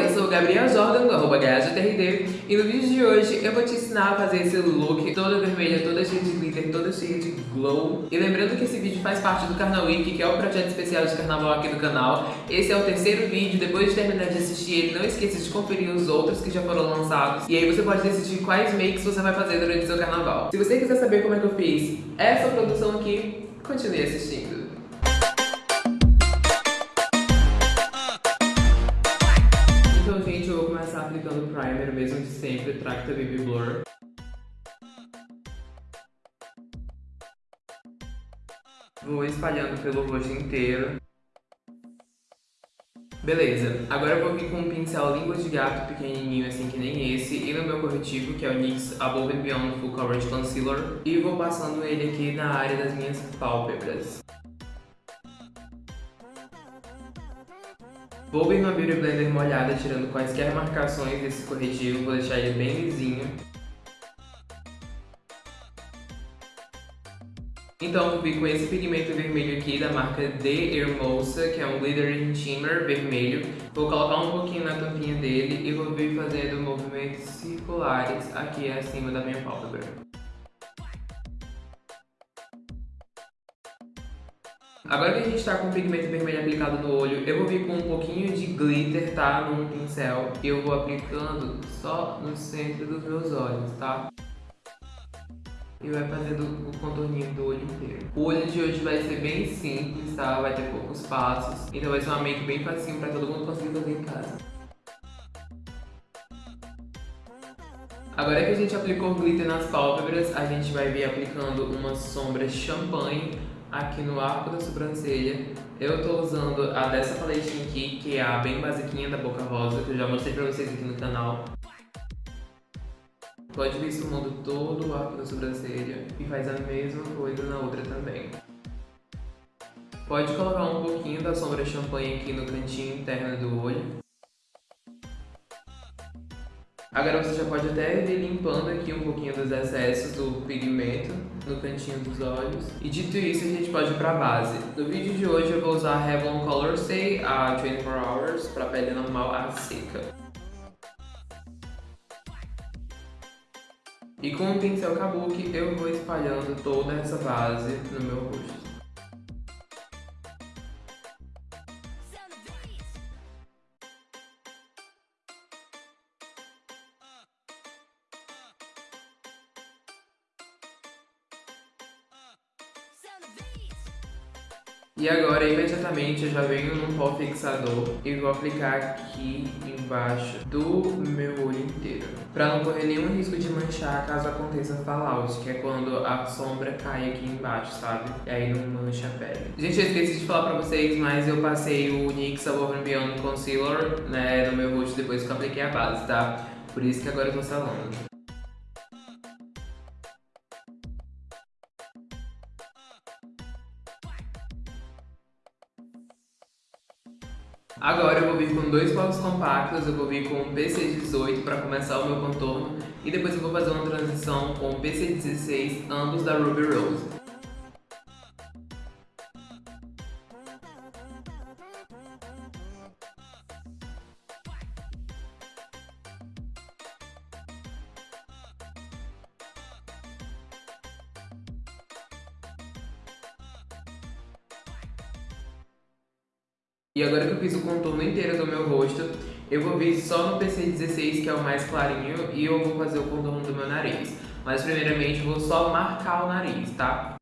Eu sou o Gabriel Jordan, do arroba E no vídeo de hoje eu vou te ensinar a fazer esse look toda vermelha, toda cheia de glitter, toda cheia de glow. E lembrando que esse vídeo faz parte do Carnaval Week, que é o projeto especial de carnaval aqui do canal. Esse é o terceiro vídeo, depois de terminar de assistir ele, não esqueça de conferir os outros que já foram lançados. E aí você pode decidir quais makes você vai fazer durante o seu carnaval. Se você quiser saber como é que eu fiz essa produção aqui, continue assistindo Blur. Vou espalhando pelo rosto inteiro. Beleza, agora eu vou vir com um pincel língua de gato pequenininho assim que nem esse e no meu corretivo, que é o NYX Above and Beyond Full Coverage Concealer e vou passando ele aqui na área das minhas pálpebras. Vou vir no Beauty Blender molhada, tirando quaisquer marcações desse corretivo, vou deixar ele bem lisinho. Então vou vir com esse pigmento vermelho aqui da marca The Hermosa, que é um Glitter Shimmer vermelho. Vou colocar um pouquinho na tampinha dele e vou vir fazendo movimentos circulares aqui acima da minha pálpebra. Agora que a gente tá com o pigmento vermelho aplicado no olho, eu vou vir com um pouquinho de glitter, tá? Num pincel. E eu vou aplicando só no centro dos meus olhos, tá? E vai fazendo o contorninho do olho inteiro. O olho de hoje vai ser bem simples, tá? Vai ter poucos passos. Então vai ser uma make bem facinho pra todo mundo conseguir fazer em casa. Agora que a gente aplicou glitter nas pálpebras, a gente vai vir aplicando uma sombra champanhe aqui no arco da sobrancelha. Eu tô usando a dessa paletinha aqui, que é a bem basiquinha da Boca Rosa, que eu já mostrei pra vocês aqui no canal. Pode vir esfumando todo o arco da sobrancelha e faz a mesma coisa na outra também. Pode colocar um pouquinho da sombra champanhe aqui no cantinho interno do olho. Agora você já pode até ir limpando aqui um pouquinho dos excessos do pigmento no cantinho dos olhos. E dito isso, a gente pode ir pra base. No vídeo de hoje eu vou usar a Revlon Color Stay a 24 Hours para pele normal a seca. E com o pincel Kabuki eu vou espalhando toda essa base no meu rosto. E agora, imediatamente, eu já venho num pó fixador e vou aplicar aqui embaixo do meu olho inteiro. Pra não correr nenhum risco de manchar caso aconteça fallout, que é quando a sombra cai aqui embaixo, sabe? E aí não mancha a pele. Gente, eu esqueci de falar pra vocês, mas eu passei o NYX Above and Beyond Concealer né, no meu rosto depois que eu apliquei a base, tá? Por isso que agora eu tô salando. Agora eu vou vir com dois polos compactos, eu vou vir com o PC18 para começar o meu contorno e depois eu vou fazer uma transição com o PC16, ambos da Ruby Rose. E agora que eu fiz o contorno inteiro do meu rosto, eu vou vir só no PC16, que é o mais clarinho, e eu vou fazer o contorno do meu nariz. Mas primeiramente vou só marcar o nariz, tá?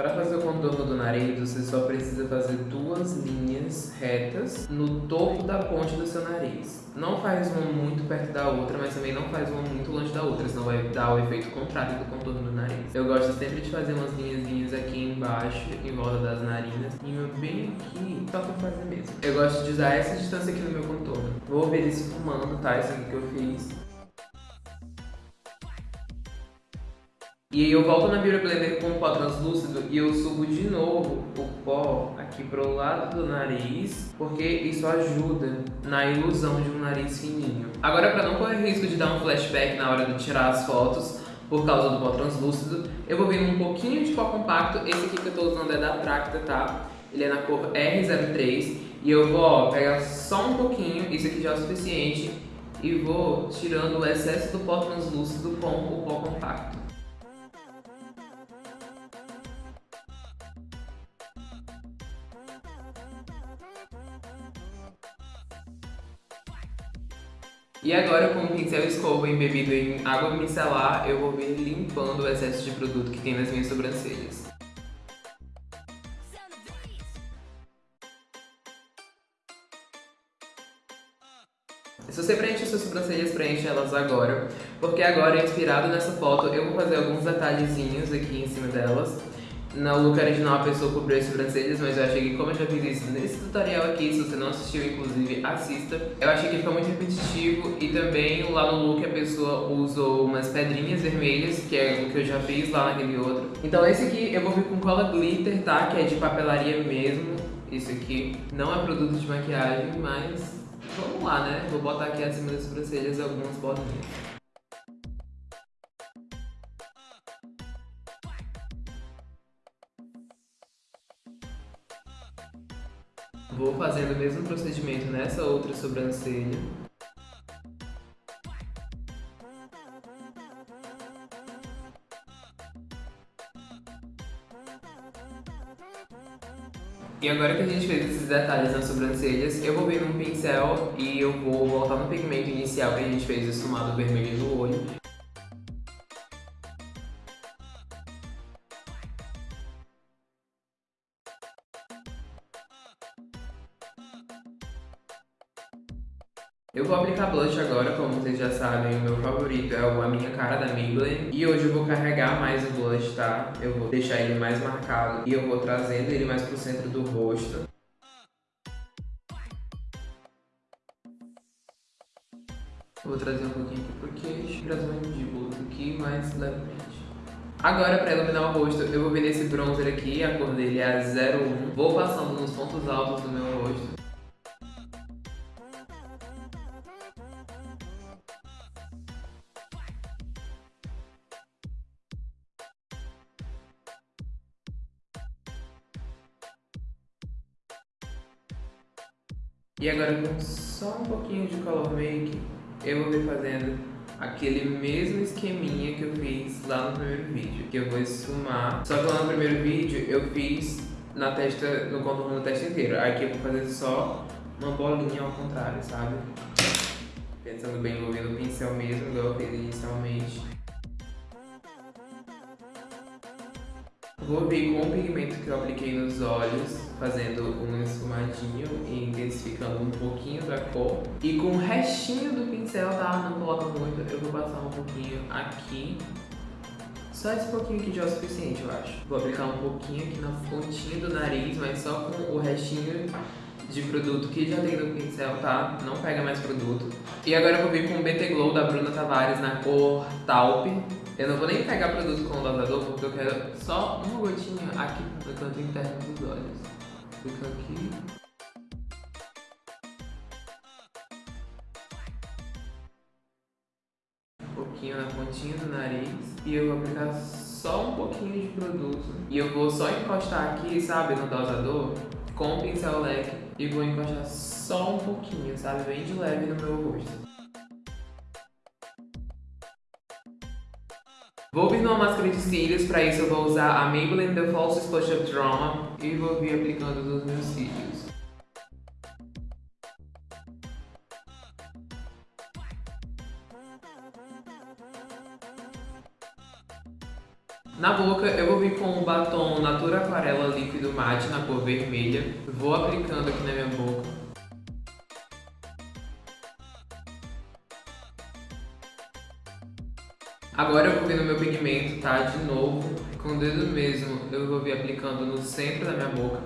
Para fazer o contorno do nariz, você só precisa fazer duas linhas retas no topo da ponte do seu nariz. Não faz uma muito perto da outra, mas também não faz uma muito longe da outra, senão vai dar o efeito contrário do contorno do nariz. Eu gosto sempre de fazer umas linhas aqui embaixo, em volta das narinas, e uma bem aqui, só pra fazer mesmo. Eu gosto de usar essa distância aqui no meu contorno. Vou ver isso fumando, tá? Isso aqui que eu fiz. E aí eu volto na Beauty Blender com o pó translúcido e eu subo de novo o pó aqui pro lado do nariz, porque isso ajuda na ilusão de um nariz fininho. Agora, para não correr risco de dar um flashback na hora de tirar as fotos, por causa do pó translúcido, eu vou vir um pouquinho de pó compacto. Esse aqui que eu tô usando é da Tracta, tá? Ele é na cor R03 E eu vou ó, pegar só um pouquinho, isso aqui já é o suficiente, e vou tirando o excesso do pó translúcido com o pó compacto. E agora com o pincel escova embebido em água micelar, eu vou vir limpando o excesso de produto que tem nas minhas sobrancelhas. Se você preenche suas sobrancelhas, preenche elas agora, porque agora, inspirado nessa foto, eu vou fazer alguns detalhezinhos aqui em cima delas. No look original a pessoa cobriu as sobrancelhas, mas eu achei que como eu já fiz isso nesse tutorial aqui, se você não assistiu, inclusive, assista. Eu achei que ficou muito repetitivo e também lá no look a pessoa usou umas pedrinhas vermelhas, que é o que eu já fiz lá naquele outro. Então esse aqui eu vou vir com cola glitter, tá? Que é de papelaria mesmo. Isso aqui não é produto de maquiagem, mas vamos lá, né? Vou botar aqui acima das sobrancelhas algumas bolinhas. Vou fazendo o mesmo procedimento nessa outra sobrancelha. E agora que a gente fez esses detalhes nas sobrancelhas, eu vou vir num pincel e eu vou voltar no pigmento inicial que a gente fez esfumado vermelho no olho. Eu vou aplicar blush agora, como vocês já sabem, o meu favorito é o A Minha Cara da Maybelline. E hoje eu vou carregar mais o blush, tá? Eu vou deixar ele mais marcado e eu vou trazendo ele mais pro centro do rosto. vou trazer um pouquinho aqui pro queixo, trazer um mandíbula aqui mais levemente. Agora, para iluminar o rosto, eu vou vir nesse bronzer aqui, a cor dele é 01. Vou passando nos pontos altos do meu rosto. E agora com só um pouquinho de color make, eu vou vir fazendo aquele mesmo esqueminha que eu fiz lá no primeiro vídeo, que eu vou esfumar. Só que lá no primeiro vídeo eu fiz na testa, no contorno da testa inteira. Aqui eu vou fazer só uma bolinha ao contrário, sabe? Pensando bem, envolvendo o pincel mesmo, igual eu fiz inicialmente. Vou vir com o pigmento que eu apliquei nos olhos, fazendo um esfumadinho e intensificando um pouquinho da cor. E com o restinho do pincel, tá? Não coloca muito, eu vou passar um pouquinho aqui. Só esse pouquinho aqui já é o suficiente, eu acho. Vou aplicar um pouquinho aqui na pontinha do nariz, mas só com o restinho de produto que já tem no pincel, tá? Não pega mais produto. E agora eu vou vir com o BT Glow da Bruna Tavares na cor Taupe. Eu não vou nem pegar produto com o dosador porque eu quero só uma gotinha aqui no canto interno dos olhos. Fica aqui. Um pouquinho na pontinha do nariz. E eu vou aplicar só um pouquinho de produto. E eu vou só encostar aqui, sabe, no dosador, com o pincel leque. E vou encostar só um pouquinho, sabe, bem de leve no meu rosto. Vou vir numa máscara de cílios, para isso eu vou usar a Maybelline The False Splash Up Drama e vou vir aplicando nos meus cílios. Na boca eu vou vir com o batom Natura Aquarela Líquido Mate na cor vermelha. Vou aplicando aqui na minha boca. Agora eu vou vir no meu pigmento, tá? De novo, com o dedo mesmo, eu vou vir aplicando no centro da minha boca.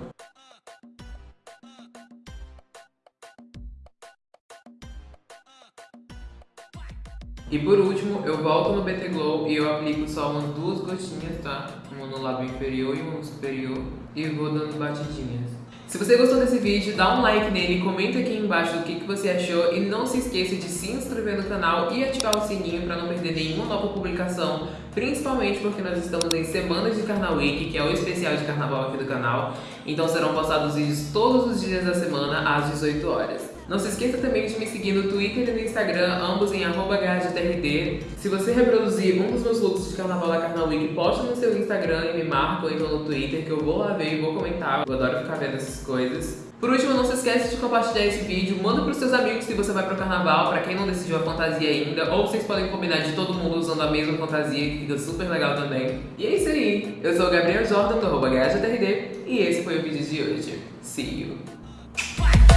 E por último, eu volto no BT Glow e eu aplico só umas duas gotinhas, tá? Uma no lábio inferior e uma no superior. E vou dando batidinhas. Se você gostou desse vídeo, dá um like nele, comenta aqui embaixo o que, que você achou e não se esqueça de se inscrever no canal e ativar o sininho para não perder nenhuma nova publicação, principalmente porque nós estamos em Semanas de Carnaval Week, que é o especial de carnaval aqui do canal, então serão postados vídeos todos os dias da semana às 18 horas. Não se esqueça também de me seguir no Twitter e no Instagram, ambos em @trd. Se você reproduzir um dos meus looks de carnaval da Carnaval Week, posta no seu Instagram e me marca ou então no Twitter, que eu vou lá ver e vou comentar. Eu adoro ficar vendo essas coisas. Por último, não se esqueça de compartilhar esse vídeo, manda pros seus amigos se você vai pro carnaval, pra quem não decidiu a fantasia ainda, ou vocês podem combinar de todo mundo usando a mesma fantasia, que fica super legal também. E é isso aí, eu sou o Gabriel Jordan, do arroba e esse foi o vídeo de hoje. See you!